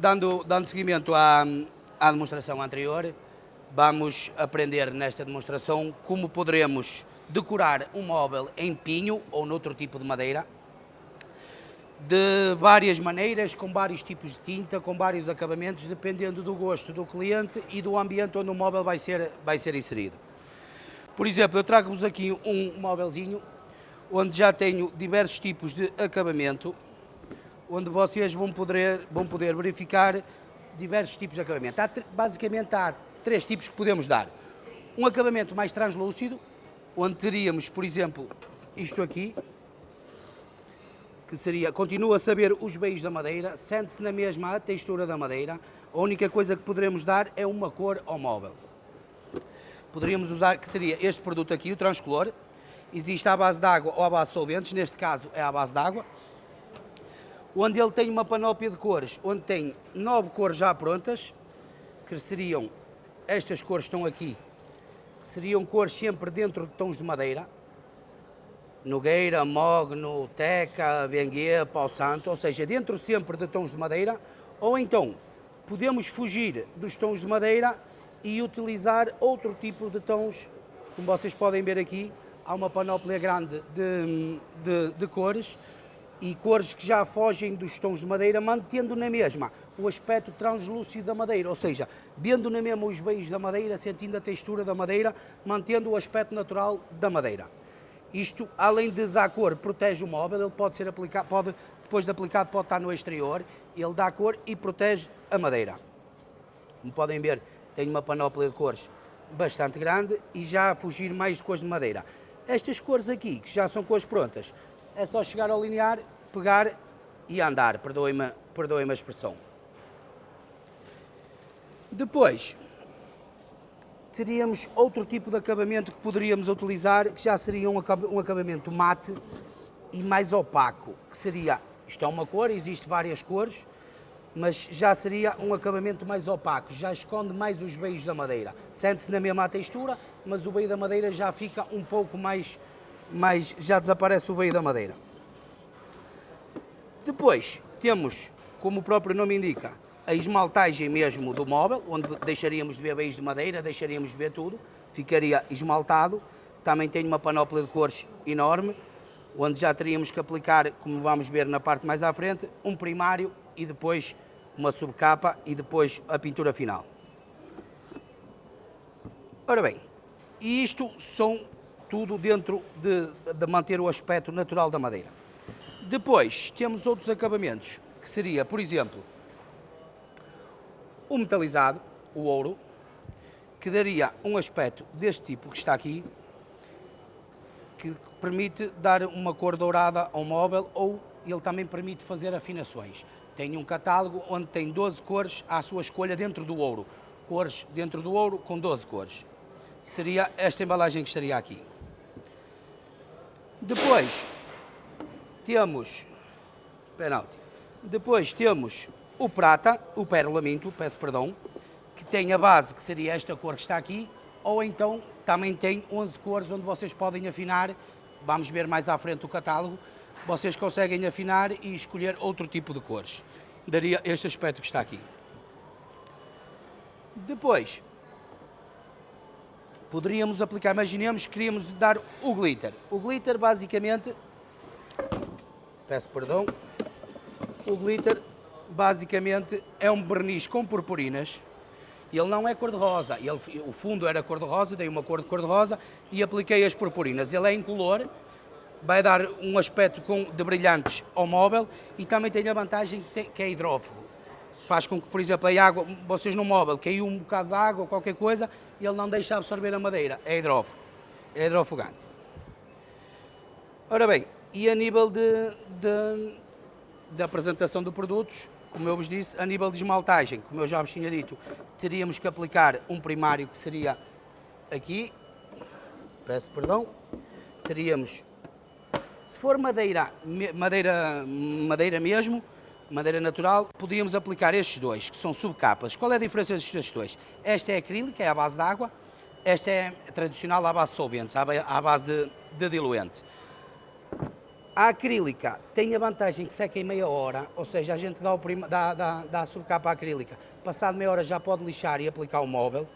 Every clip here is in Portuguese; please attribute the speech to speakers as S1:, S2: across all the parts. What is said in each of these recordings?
S1: Dando, dando seguimento à, à demonstração anterior, vamos aprender nesta demonstração como poderemos decorar um móvel em pinho ou noutro tipo de madeira, de várias maneiras, com vários tipos de tinta, com vários acabamentos, dependendo do gosto do cliente e do ambiente onde o móvel vai ser, vai ser inserido. Por exemplo, eu trago-vos aqui um móvelzinho onde já tenho diversos tipos de acabamento, onde vocês vão poder, vão poder verificar diversos tipos de acabamento. Há, basicamente há três tipos que podemos dar. Um acabamento mais translúcido, onde teríamos, por exemplo, isto aqui, que seria, continua a saber os beijos da madeira, sente-se na mesma a textura da madeira, a única coisa que poderemos dar é uma cor ao móvel. Poderíamos usar, que seria este produto aqui, o transcolor, existe à base de água ou à base de solventes, neste caso é à base de água, onde ele tem uma panóplia de cores, onde tem nove cores já prontas, que seriam, estas cores estão aqui, que seriam cores sempre dentro de tons de madeira, Nogueira, Mogno, Teca, Benguê, Pau Santo, ou seja, dentro sempre de tons de madeira, ou então podemos fugir dos tons de madeira e utilizar outro tipo de tons, como vocês podem ver aqui, há uma panóplia grande de, de, de cores, e cores que já fogem dos tons de madeira, mantendo na mesma o aspecto translúcido da madeira, ou seja, vendo na mesma os beijos da madeira, sentindo a textura da madeira, mantendo o aspecto natural da madeira. Isto, além de dar cor, protege o móvel, ele pode ser aplicado, pode, depois de aplicado pode estar no exterior, ele dá cor e protege a madeira. Como podem ver, tem uma panóplia de cores bastante grande e já a fugir mais de cores de madeira. Estas cores aqui, que já são cores prontas, é só chegar ao linear, pegar e andar, perdoem-me perdoem a expressão. Depois, teríamos outro tipo de acabamento que poderíamos utilizar, que já seria um acabamento mate e mais opaco, que seria, isto é uma cor, existe várias cores, mas já seria um acabamento mais opaco, já esconde mais os veios da madeira. Sente-se na mesma textura, mas o veio da madeira já fica um pouco mais mas já desaparece o veio da madeira. Depois temos, como o próprio nome indica, a esmaltagem mesmo do móvel, onde deixaríamos de ver veios de madeira, deixaríamos de ver tudo, ficaria esmaltado. Também tem uma panóplia de cores enorme, onde já teríamos que aplicar, como vamos ver na parte mais à frente, um primário e depois uma subcapa e depois a pintura final. Ora bem, isto são tudo dentro de, de manter o aspecto natural da madeira. Depois temos outros acabamentos, que seria, por exemplo, o metalizado, o ouro, que daria um aspecto deste tipo que está aqui, que permite dar uma cor dourada ao móvel ou ele também permite fazer afinações. Tem um catálogo onde tem 12 cores à sua escolha dentro do ouro. Cores dentro do ouro com 12 cores. Seria esta embalagem que estaria aqui. Depois temos penalti. Depois temos o prata, o perlamento, peço perdão, que tem a base que seria esta cor que está aqui, ou então também tem 11 cores onde vocês podem afinar, vamos ver mais à frente o catálogo, vocês conseguem afinar e escolher outro tipo de cores. Daria este aspecto que está aqui. Depois, poderíamos aplicar, imaginemos que queríamos dar o glitter. O glitter basicamente, peço perdão, o glitter basicamente é um verniz com purpurinas, ele não é cor-de-rosa, o fundo era cor-de-rosa, dei uma cor de cor-de-rosa e apliquei as purpurinas. Ele é incolor, vai dar um aspecto com, de brilhantes ao móvel e também tem a vantagem que, tem, que é hidrófugo. Faz com que, por exemplo, a água, vocês no móvel, caiu um bocado de água ou qualquer coisa, ele não deixa absorver a madeira, é hidrófugo, é hidrofugante. Ora bem, e a nível de, de, de apresentação de produtos, como eu vos disse, a nível de esmaltagem, como eu já vos tinha dito, teríamos que aplicar um primário que seria aqui, peço perdão, teríamos, se for madeira, madeira, madeira mesmo, madeira natural, podíamos aplicar estes dois, que são subcapas. Qual é a diferença destes dois? Esta é acrílica, é à base de água, esta é tradicional à base de solventes, à base de, de diluente. A acrílica tem a vantagem que seca em meia hora, ou seja, a gente dá, o prima, dá, dá, dá a subcapa acrílica, passado meia hora já pode lixar e aplicar o móvel.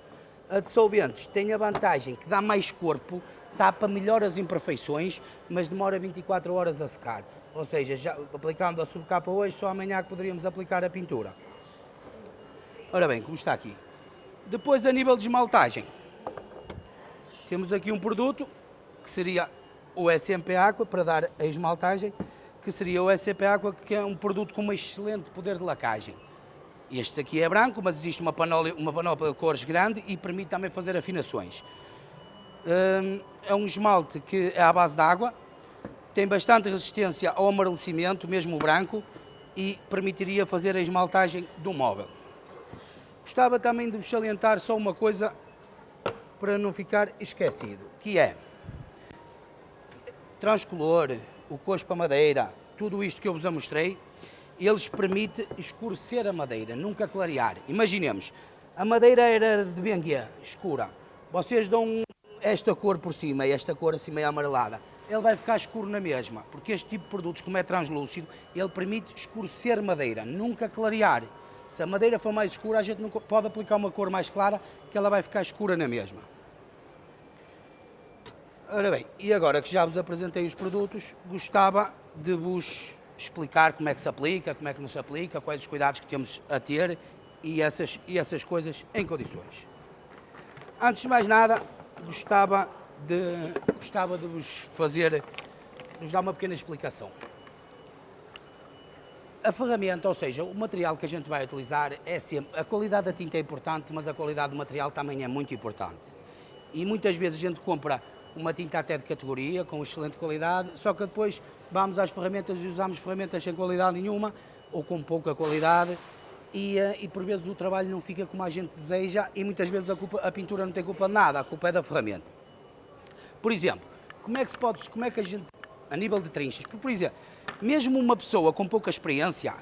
S1: A de solventes tem a vantagem que dá mais corpo, tapa melhor as imperfeições, mas demora 24 horas a secar. Ou seja, já aplicando a subcapa hoje, só amanhã que poderíamos aplicar a pintura. Ora bem, como está aqui. Depois, a nível de esmaltagem, temos aqui um produto que seria o SMP Aqua para dar a esmaltagem, que seria o SMP Aqua, que é um produto com um excelente poder de lacagem. Este aqui é branco, mas existe uma panóplia, uma panóplia de cores grande e permite também fazer afinações. Hum, é um esmalte que é à base de água, tem bastante resistência ao amarelecimento, mesmo o branco, e permitiria fazer a esmaltagem do móvel. Gostava também de salientar só uma coisa para não ficar esquecido, que é transcolor, o cospo a madeira, tudo isto que eu vos mostrei, eles permite escurecer a madeira, nunca clarear. Imaginemos, a madeira era de benguia, escura. Vocês dão esta cor por cima e esta cor assim meio amarelada. Ele vai ficar escuro na mesma, porque este tipo de produtos, como é translúcido, ele permite escurecer madeira, nunca clarear. Se a madeira for mais escura, a gente não pode aplicar uma cor mais clara, que ela vai ficar escura na mesma. Ora bem, e agora que já vos apresentei os produtos, gostava de vos explicar como é que se aplica, como é que não se aplica, quais os cuidados que temos a ter e essas, e essas coisas em condições. Antes de mais nada, gostava de, gostava de vos fazer, vos dar uma pequena explicação. A ferramenta, ou seja, o material que a gente vai utilizar é sempre, a qualidade da tinta é importante, mas a qualidade do material também é muito importante. E muitas vezes a gente compra uma tinta até de categoria, com excelente qualidade, só que depois vamos às ferramentas e usamos ferramentas sem qualidade nenhuma, ou com pouca qualidade, e, eh, e, por vezes o trabalho não fica como a gente deseja e muitas vezes a, culpa, a pintura não tem culpa de nada, a culpa é da ferramenta. Por exemplo, como é que se pode, como é que a gente, a nível de trinchas, por, exemplo, mesmo uma pessoa com pouca experiência,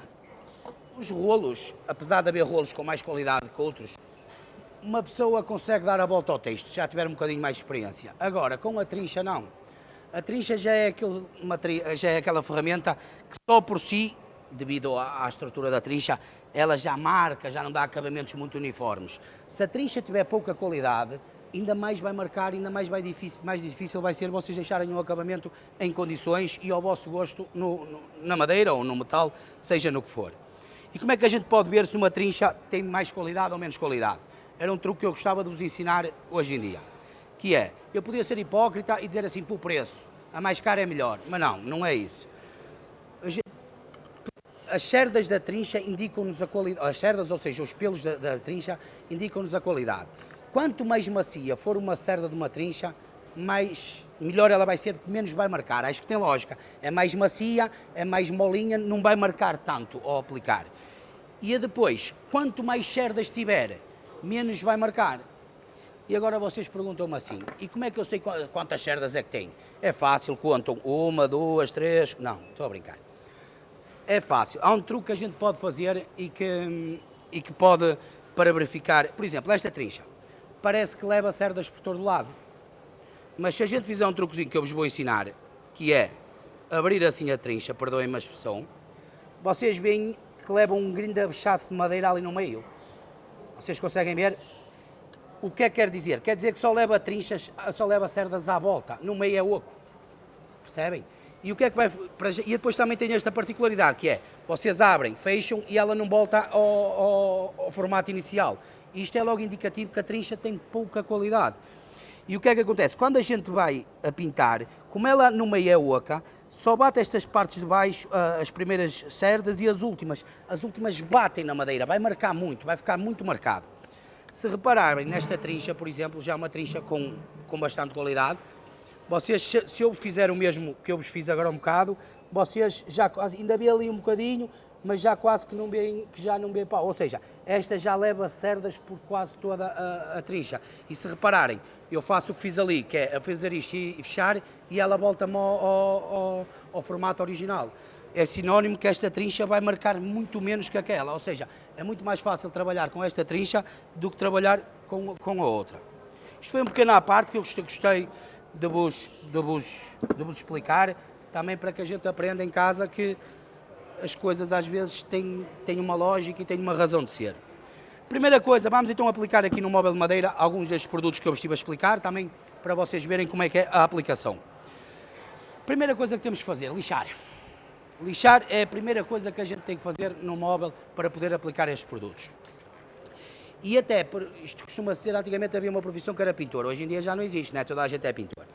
S1: os rolos, apesar de haver rolos com mais qualidade que outros, uma pessoa consegue dar a volta ao texto, se já tiver um bocadinho mais de experiência. Agora, com a trincha, não. A trincha já é, aquele, uma, já é aquela ferramenta que só por si, devido à, à, estrutura da trincha, ela já marca, já não dá acabamentos muito uniformes. Se a trincha tiver pouca qualidade, ainda mais vai marcar, ainda mais, vai difícil, mais difícil vai ser vocês deixarem o acabamento em condições e ao vosso gosto no, no, na madeira ou no metal, seja no que for. E como é que a gente pode ver se uma trincha tem mais qualidade ou menos qualidade? era um truque que eu gostava de vos ensinar hoje em dia, que é, eu podia ser hipócrita e dizer assim, por preço, a mais cara é melhor, mas não, não é isso. As cerdas da trincha indicam-nos a qualidade, as cerdas, ou seja, os pelos da, da trincha, indicam-nos a qualidade. Quanto mais macia for uma cerda de uma trincha, mais melhor ela vai ser, menos vai marcar. Acho que tem lógica. É mais macia, é mais molinha, não vai marcar tanto ao aplicar. E depois, quanto mais cerdas tiver, menos vai marcar. E agora vocês perguntam-me assim, e como é que eu sei quantas cerdas é que tem? É fácil, contam uma, duas, três, não, estou a brincar. É fácil, há um truque que a gente pode fazer e que, e que pode, para verificar, por exemplo, esta trincha, parece que leva cerdas por todo lado. Mas se a gente fizer um truquezinho que eu vos vou ensinar, que é abrir assim a trincha, perdoem-me a expressão, vocês veem que leva um grande abaixaço de madeira ali no meio. Vocês conseguem ver? O que é que quer dizer? Quer dizer que só leva trinchas, só leva cerdas à volta, no meio é oco. Percebem? E o que é que vai. E depois também tem esta particularidade que é: vocês abrem, fecham e ela não volta ao, ao, ao formato inicial. Isto é logo indicativo que a trincha tem pouca qualidade. E o que é que acontece? Quando a gente vai a pintar, como ela no meio é oca, só bate estas partes de baixo, ah, as primeiras cerdas e as últimas. As últimas batem na madeira, vai marcar muito, vai ficar muito marcado. Se repararem nesta trincha, por exemplo, já é uma trincha com, com bastante qualidade, vocês, se eu fizer o mesmo que eu vos fiz agora um bocado, vocês já ainda vê ali um bocadinho, mas já quase que, não vê, que já não vê pau. Ou seja, esta já leva cerdas por quase toda a, a trincha. E se repararem, eu faço o que fiz ali, que é fazer isto e, e fechar, e ela volta-me ao, ao, ao, formato original. É sinónimo que esta trincha vai marcar muito menos que aquela, ou seja, é muito mais fácil trabalhar com esta trincha do que trabalhar com, com a outra. Isto foi um pequeno à parte que eu gostei de vos, de vos, de vos explicar também para que a gente aprenda em casa que as coisas às vezes têm, têm uma lógica e têm uma razão de ser. Primeira coisa, vamos então aplicar aqui no móvel de madeira alguns destes produtos que eu estive a explicar, também para vocês verem como é que é a aplicação. Primeira coisa que temos que fazer, lixar. Lixar é a primeira coisa que a gente tem que fazer no móvel para poder aplicar estes produtos. E até, isto costuma ser, antigamente havia uma profissão que era pintor, hoje em dia já não existe, né? toda a gente é pintor.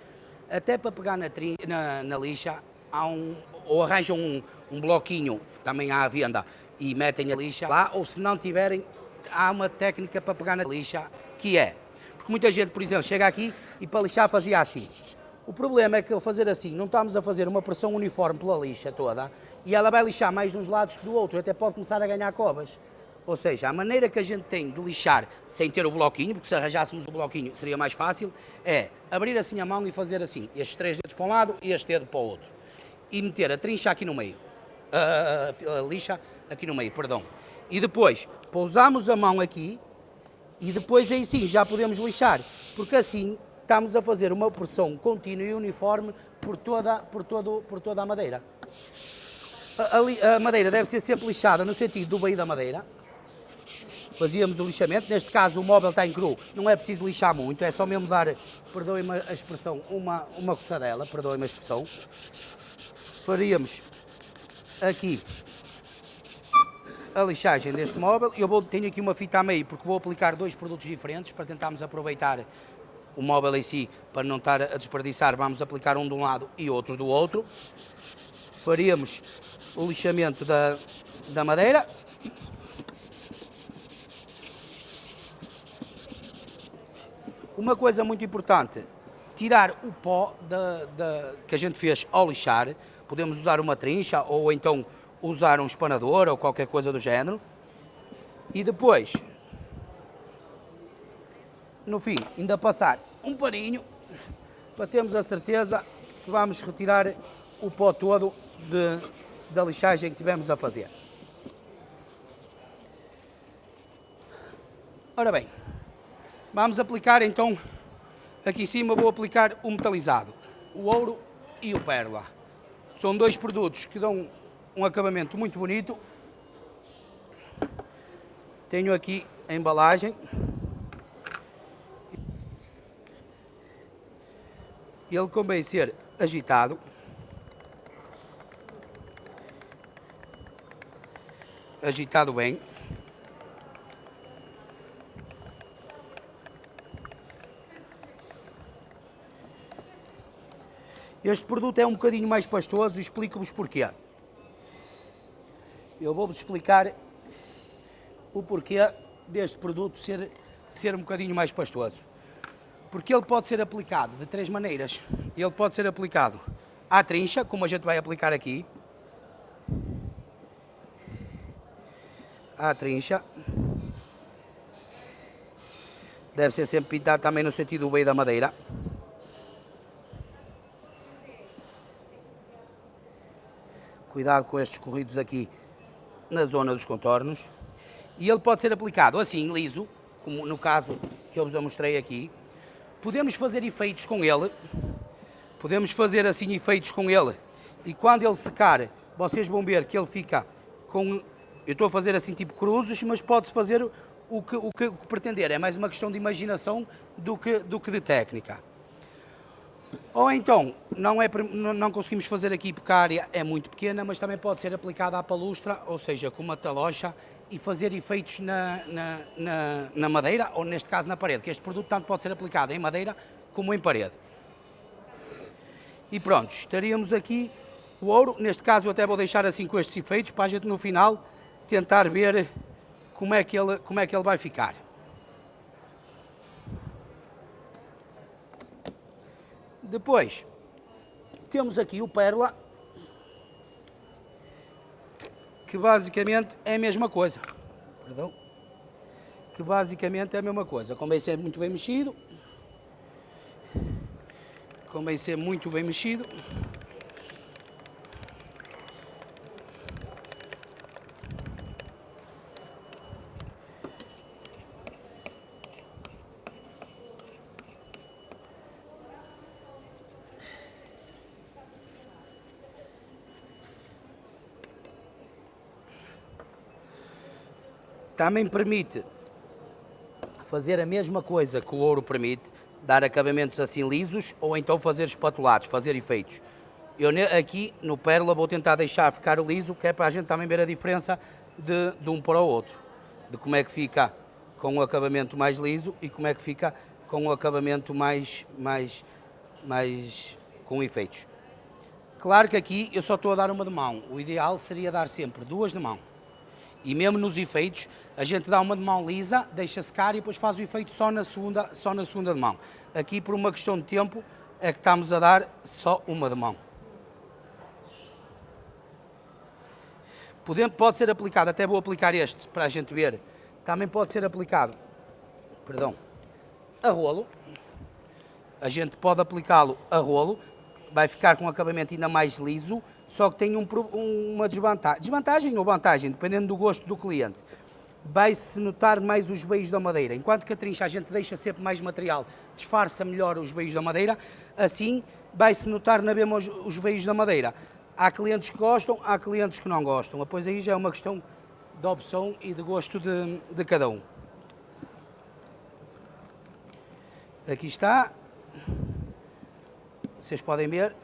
S1: Até para pegar na, tri, na, na lixa, há um, ou arranjam um, um bloquinho, também há à venda, e metem a lixa lá, ou se não tiverem, há uma técnica para pegar na lixa, que é, porque muita gente, por exemplo, chega aqui e para lixar fazia assim. O problema é que ao fazer assim, não estamos a fazer uma pressão uniforme pela lixa toda, e ela vai lixar mais de uns lados que do outro, até pode começar a ganhar covas. Ou seja, a maneira que a gente tem de lixar sem ter o bloquinho, porque se arranjássemos o bloquinho seria mais fácil, é abrir assim a mão e fazer assim, estes três dedos para um lado e este dedo para o outro. E meter a trincha aqui no meio, a, a, a lixa aqui no meio, perdão. E depois pousamos a mão aqui e depois aí sim já podemos lixar, porque assim estamos a fazer uma pressão contínua e uniforme por toda, por todo, por toda a madeira. A, a, a madeira deve ser sempre lixada no sentido do baio da madeira, fazíamos o lixamento. Neste caso, o móvel está em cru, não é preciso lixar muito, é só mesmo dar, perdoem-me a expressão, uma, uma coçadela, perdoem-me a expressão. Faríamos aqui a lixagem deste móvel. Eu vou, tenho aqui uma fita a meio, porque vou aplicar dois produtos diferentes para tentarmos aproveitar o móvel em si, para não estar a desperdiçar, vamos aplicar um de um lado e outro do outro. Faríamos o lixamento da, da madeira. Uma coisa muito importante, tirar o pó da, da, que a gente fez ao lixar. Podemos usar uma trincha ou então usar um espanador ou qualquer coisa do género. E depois, no fim, ainda passar um paninho para termos a certeza que vamos retirar o pó todo de, da lixagem que tivemos a fazer. Ora bem, Vamos aplicar então, aqui em cima vou aplicar o metalizado, o ouro e o pérola. São dois produtos que dão um acabamento muito bonito. Tenho aqui a embalagem. Ele convém ser agitado. Agitado bem. Este produto é um bocadinho mais pastoso e explico-vos porquê. Eu vou-vos explicar o porquê deste produto ser, ser um bocadinho mais pastoso. Porque ele pode ser aplicado de três maneiras. Ele pode ser aplicado à trincha, como a gente vai aplicar aqui. À trincha. Deve ser sempre pintado também no sentido do meio da madeira. Cuidado com estes corridos aqui na zona dos contornos. E ele pode ser aplicado assim, liso, como no caso que eu vos mostrei aqui. Podemos fazer efeitos com ele. Podemos fazer assim efeitos com ele. E quando ele secar, vocês vão ver que ele fica com... Eu estou a fazer assim tipo cruzes, mas pode-se fazer o que, o, que, o que pretender. É mais uma questão de imaginação do que, do que de técnica. Ou então, não, é, não conseguimos fazer aqui porque a área é muito pequena, mas também pode ser aplicada à palustra, ou seja, com uma talocha, e fazer efeitos na, na, na, na, madeira, ou neste caso na parede, que este produto tanto pode ser aplicado em madeira como em parede. E pronto, estaríamos aqui o ouro, neste caso eu até vou deixar assim com estes efeitos, para a gente no final tentar ver como é que ele, como é que ele vai ficar. Depois, temos aqui o Pérola, que basicamente é a mesma coisa. Perdão. Que basicamente é a mesma coisa. Convém ser muito bem mexido. Convém ser muito bem mexido. Também permite fazer a mesma coisa que o ouro permite, dar acabamentos assim lisos ou então fazer espatulados, fazer efeitos. Eu aqui no Pérola vou tentar deixar ficar liso, que é para a gente também ver a diferença de, de um para o outro. De como é que fica com o acabamento mais liso e como é que fica com o acabamento mais, mais, mais com efeitos. Claro que aqui eu só estou a dar uma de mão. O ideal seria dar sempre duas de mão. E mesmo nos efeitos, a gente dá uma de mão lisa, deixa secar e depois faz o efeito só na segunda, só na segunda de mão. Aqui, por uma questão de tempo, é que estamos a dar só uma de mão. Pode ser aplicado, até vou aplicar este para a gente ver. Também pode ser aplicado, perdão, a rolo. A gente pode aplicá-lo a rolo, vai ficar com um acabamento ainda mais liso, só que tem um, uma desvantagem, desvantagem ou vantagem, dependendo do gosto do cliente. Vai-se notar mais os veios da madeira. Enquanto que a trincha a gente deixa sempre mais material, disfarça melhor os veios da madeira, assim vai-se notar na mesma os, os veios da madeira. Há clientes que gostam, há clientes que não gostam. Depois aí já é uma questão de opção e de gosto de, de cada um. Aqui está. Vocês podem ver.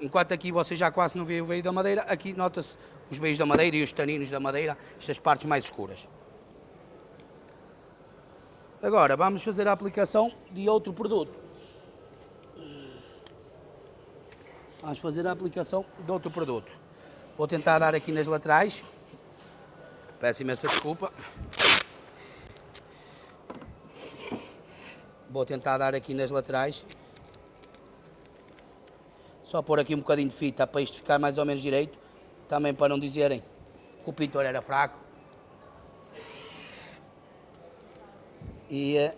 S1: Enquanto aqui vocês já quase não veem o veio da madeira, aqui nota-se os veios da madeira e os taninos da madeira, estas partes mais escuras. Agora vamos fazer a aplicação de outro produto. Vamos fazer a aplicação de outro produto. Vou tentar dar aqui nas laterais. Peço imensa desculpa. Vou tentar dar aqui nas laterais. Só pôr aqui um bocadinho de fita para isto ficar mais ou menos direito. Também para não dizerem que o pintor era fraco. E eh,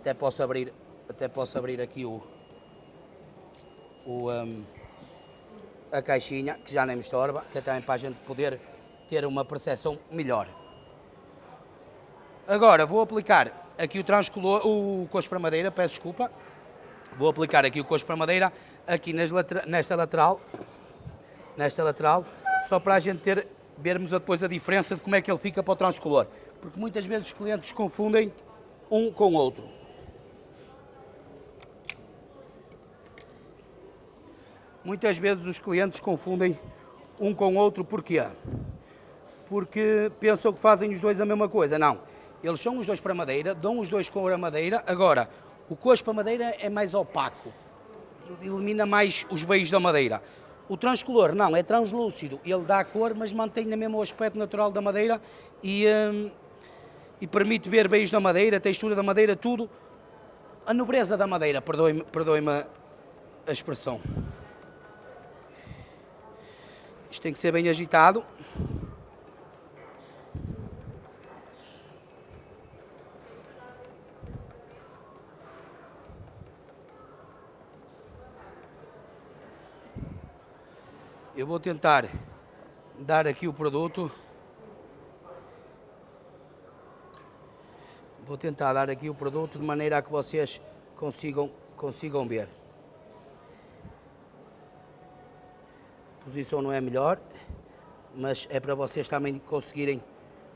S1: até posso abrir, até posso abrir aqui o, o um, a caixinha, que já nem me estorba, até também para a gente poder ter uma percepção melhor. Agora vou aplicar aqui o transcolor, o coxo para madeira, peço desculpa. Vou aplicar aqui o coxo para madeira, aqui nesta lateral, nesta lateral, só para a gente ter, vermos depois a diferença de como é que ele fica para o transcolor. Porque muitas vezes os clientes confundem um com o outro. Muitas vezes os clientes confundem um com o outro, porquê? Porque pensam que fazem os dois a mesma coisa. Não, eles são os dois para madeira, dão os dois com a madeira. Agora, o coxo para madeira é mais opaco, elimina mais os veios da madeira. O transcolor não, é translúcido, ele dá a cor, mas mantém o mesmo aspecto natural da madeira e, hum, e permite ver veios da madeira, a textura da madeira, tudo. A nobreza da madeira, perdoe-me perdoe a expressão. Isto tem que ser bem agitado. Eu vou tentar dar aqui o produto. Vou tentar dar aqui o produto de maneira a que vocês consigam, consigam ver. A posição não é melhor, mas é para vocês também conseguirem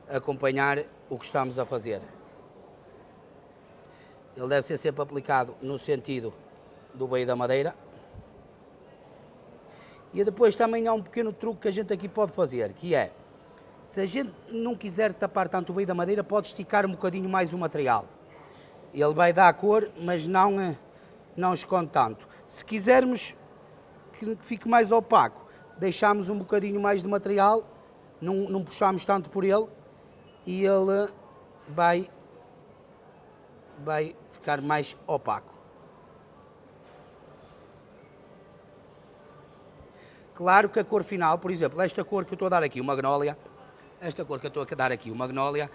S1: acompanhar o que estamos a fazer. Ele deve ser sempre aplicado no sentido do veio da madeira. E depois também há um pequeno truque que a gente aqui pode fazer, que é, se a gente não quiser tapar tanto meio da madeira, pode esticar um bocadinho mais o material. Ele vai dar cor, mas não, eh, não esconde tanto. Se quisermos que fique mais opaco, deixamos um bocadinho mais de material, não, não puxamos tanto por ele e ele vai, vai ficar mais opaco. Claro que a cor final, por exemplo, esta cor que eu estou a dar aqui, o magnólia, esta cor que eu estou a dar aqui, o magnólia,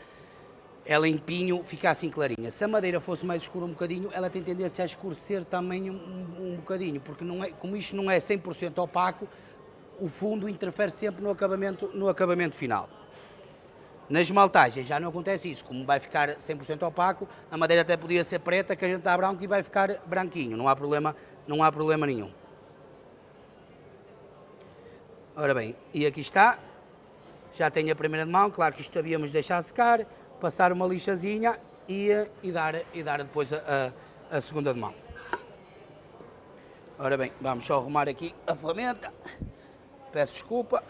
S1: ela em pinho fica assim clarinha. Se a madeira fosse mais escura um bocadinho, ela tem tendência a escurecer também um, um, um bocadinho, porque não é, como isto não é 100% opaco, o fundo interfere sempre no acabamento, no acabamento final. Na esmaltagem já não acontece isso, como vai ficar 100% opaco, a madeira até podia ser preta, que a gente dá branco e vai ficar branquinho, não há problema, não há problema nenhum. Ora bem, e aqui está, já tenho a primeira de mão, claro que isto havíamos de deixar secar, passar uma lixazinha e, e, dar, e dar depois a, a, a segunda de mão. Ora bem, vamos só arrumar aqui a ferramenta, peço desculpa.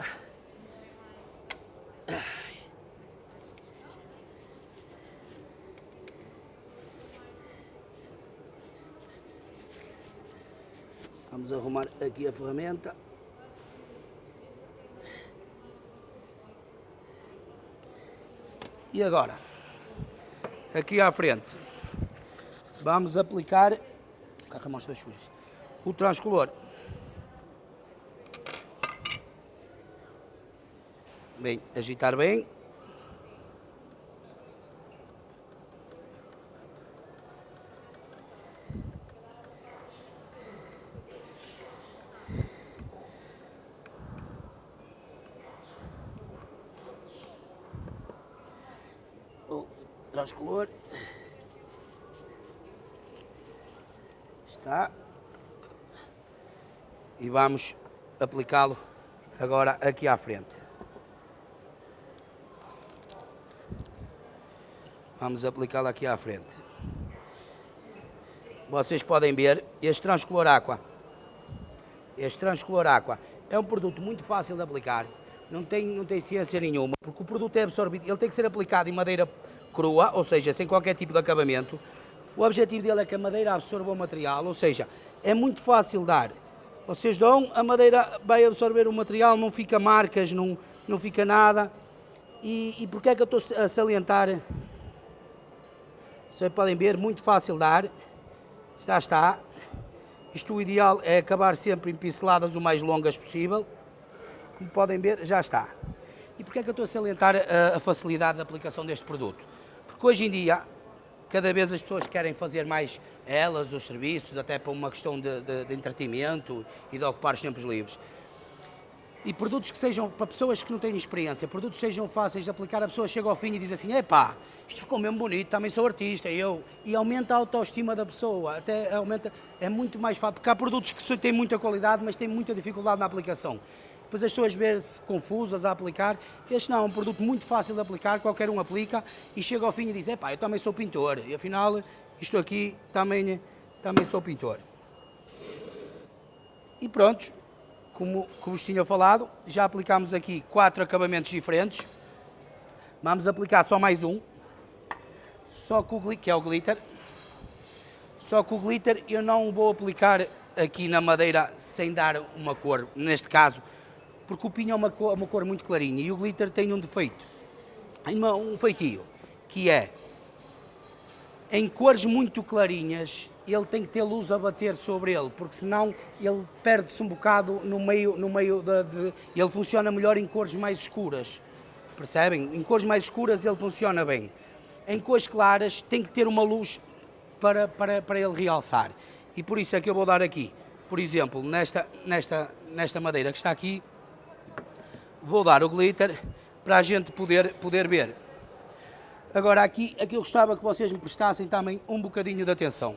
S1: Vamos arrumar aqui a ferramenta. E agora, aqui à frente, vamos aplicar, com sujas, o transcolor. Bem, agitar bem. transcolor. Está. E vamos aplicá-lo agora aqui à frente. Vamos aplicá-lo aqui à frente. Vocês podem ver este transcolor aqua. Este transcolor aqua é um produto muito fácil de aplicar. Não tem, não tem ciência nenhuma, porque o produto é absorvido. Ele tem que ser aplicado em madeira crua, ou seja, sem qualquer tipo de acabamento. O objetivo dele é que a madeira absorva o material, ou seja, é muito fácil dar. Vocês dão, a madeira vai absorver o material, não fica marcas, não, não fica nada. E, e porquê é que eu estou a salientar? Vocês podem ver, muito fácil dar. Já está. Isto o ideal é acabar sempre em pinceladas o mais longas possível. Como podem ver, já está. E porquê é que eu estou a salientar a, a facilidade da aplicação deste produto? Porque hoje em dia, cada vez as pessoas querem fazer mais elas, os serviços, até para uma questão de, de, de entretenimento e de ocupar os tempos livres. E produtos que sejam, para pessoas que não têm experiência, produtos que sejam fáceis de aplicar, a pessoa chega ao fim e diz assim, epá, isto ficou mesmo bonito, também sou artista, eu, e aumenta a autoestima da pessoa, até aumenta, é muito mais fácil, porque há produtos que têm muita qualidade, mas têm muita dificuldade na aplicação depois as pessoas verem-se confusas a aplicar. Este não, é um produto muito fácil de aplicar, qualquer um aplica e chega ao fim e diz, epá, eu também sou pintor, e afinal, isto aqui também, também sou pintor. E pronto, como, como vos tinha falado, já aplicamos aqui quatro acabamentos diferentes. Vamos aplicar só mais um, só com o, que é o glitter. Só que o glitter eu não vou aplicar aqui na madeira sem dar uma cor, neste caso porque o pinho é uma cor, uma cor muito clarinha e o glitter tem um defeito, um feitio, que é, em cores muito clarinhas, ele tem que ter luz a bater sobre ele, porque senão ele perde-se um bocado no meio, no meio de, de, ele funciona melhor em cores mais escuras, percebem? Em cores mais escuras ele funciona bem. Em cores claras tem que ter uma luz para, para, para ele realçar. E por isso é que eu vou dar aqui, por exemplo, nesta, nesta, nesta madeira que está aqui, vou dar o glitter para a gente poder, poder ver. Agora aqui, aqui eu gostava que vocês me prestassem também um bocadinho de atenção.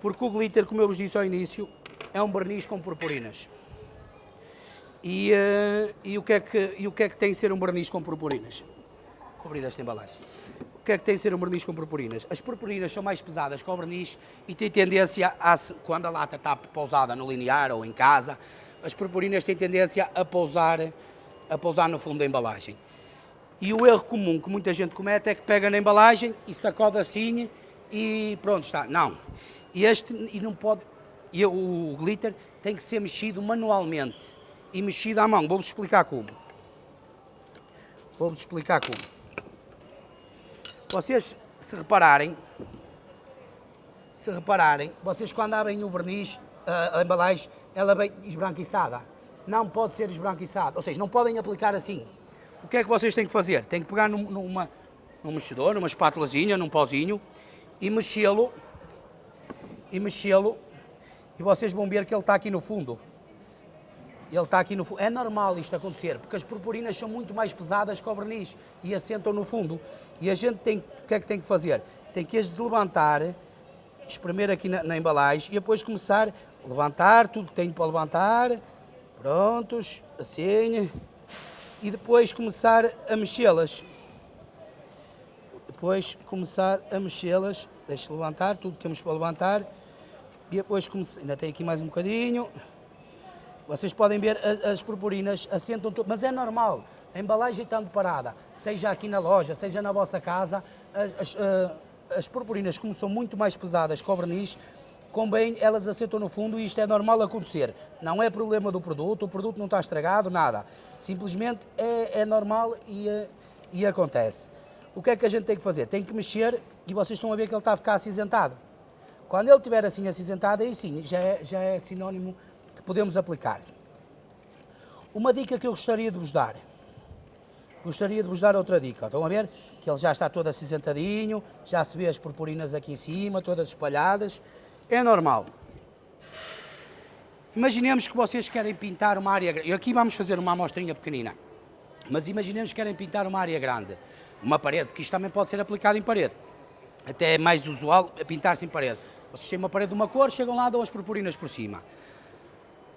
S1: Porque o glitter, como eu vos disse ao início, é um verniz com purpurinas. E, uh, e, o que é que, e o que é que tem ser um verniz com purpurinas? Cobrir esta embalagem. O que é que tem ser um verniz com purpurinas? As purpurinas são mais pesadas que o verniz e têm tendência a, quando a lata está pousada no linear ou em casa, as purpurinas têm tendência a pousar, a pousar no fundo da embalagem. E o erro comum que muita gente comete é que pega na embalagem e sacode assim e pronto, está. Não. E este e não pode. E o glitter tem que ser mexido manualmente e mexido à mão. Vou-vos explicar como. Vou-vos explicar como. Vocês, se repararem, se repararem, vocês quando abrem o verniz, a, a embalagem, ela vem esbranquiçada. Não pode ser esbranquiçada, ou seja, não podem aplicar assim. O que é que vocês têm que fazer? Têm que pegar num, numa, num mexedor, numa espátulazinha, num pauzinho e mexê-lo, e mexê-lo, e vocês vão ver que ele está aqui no fundo. Ele está aqui no fundo. É normal isto acontecer, porque as purpurinas são muito mais pesadas que o verniz e assentam no fundo. E a gente tem, o que é que tem que fazer? Tem que as deslevantar, espremer aqui na, na embalagem e depois começar levantar tudo que tenho para levantar, Prontos, assim. E depois começar a mexê-las. Depois começar a mexê-las. Deixa levantar tudo que temos para levantar. E depois começar. Ainda tem aqui mais um bocadinho. Vocês podem ver as purpurinas assentam tudo, mas é normal. A embalagem estando parada, seja aqui na loja, seja na vossa casa, as, as, eh, as purpurinas, como são muito mais pesadas que o verniz, convém elas assentam no fundo e isto é normal acontecer. Não é problema do produto, o produto não está estragado, nada. Simplesmente é, é normal e, eh, e acontece. O que é que a gente tem que fazer? Tem que mexer e vocês estão a ver que ele está a ficar acinzentado. Quando ele estiver assim acinzentado, aí sim, já é, já é sinónimo que podemos aplicar. Uma dica que eu gostaria de vos dar. Gostaria de vos dar outra dica. Estão a ver? Que ele já está todo acinzentadinho, já se vê as purpurinas aqui em cima, todas espalhadas. É normal. Imaginemos que vocês querem pintar uma área... E aqui vamos fazer uma amostrinha pequenina. Mas imaginemos que querem pintar uma área grande. Uma parede, que isto também pode ser aplicado em parede. Até é mais usual pintar-se em parede. Vocês têm uma parede de uma cor, chegam lá, dão as purpurinas por cima.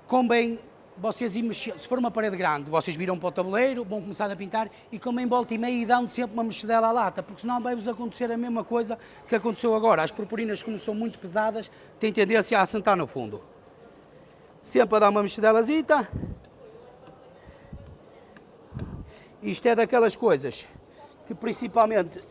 S1: Convém vocês se for uma parede grande, vocês viram para o tabuleiro, vão começar a pintar e comem volta e meia e dão sempre uma mexidela à lata, porque senão vai-vos acontecer a mesma coisa que aconteceu agora. As purpurinas, como são muito pesadas, têm tendência a assentar no fundo. Sempre a dar uma mexidelazita. Isto é daquelas coisas que principalmente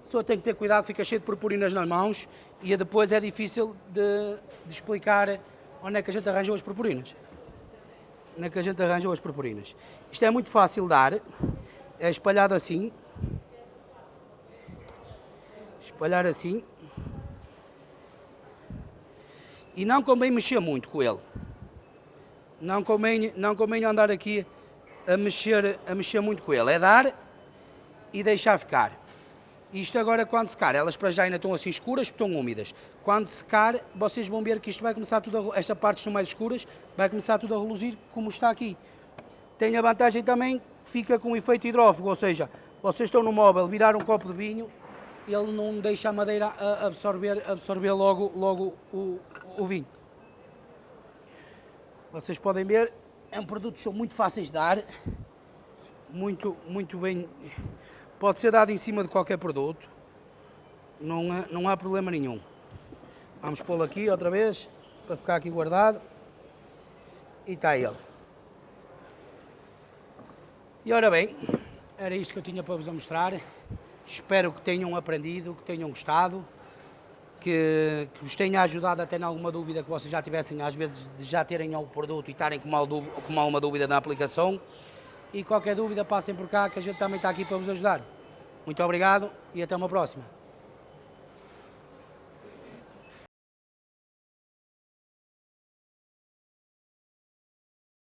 S1: a pessoa tem que ter cuidado, fica cheio de purpurinas nas mãos e depois é difícil de, de, explicar onde é que a gente arranjou as purpurinas. Onde é que a gente arranjou as purpurinas. Isto é muito fácil de dar, é espalhado assim. Espalhar assim. E não convém mexer muito com ele. Não convém, não convém andar aqui a mexer, a mexer muito com ele. É dar e deixar ficar. Isto agora quando secar, elas para já ainda estão assim escuras, estão úmidas. Quando secar, vocês vão ver que isto vai começar tudo a, esta parte estão mais escuras, vai começar tudo a reluzir como está aqui. Tem a vantagem também fica com um efeito hidrófugo, ou seja, vocês estão no móvel, virar um copo de vinho, ele não deixa a madeira absorver, absorver logo, logo o, o vinho. Vocês podem ver, é um produto que são muito fáceis de dar, muito, muito bem Pode ser dado em cima de qualquer produto, não, é, não há problema nenhum. Vamos pô-lo aqui outra vez, para ficar aqui guardado. E está ele. E ora bem, era isto que eu tinha para vos mostrar. Espero que tenham aprendido, que tenham gostado, que, que vos tenha ajudado até em alguma dúvida que vocês já tivessem, às vezes, de já terem o produto e estarem com, mal, com alguma dúvida na aplicação e qualquer dúvida passem por cá que a gente também está aqui para vos ajudar. Muito obrigado e até uma próxima.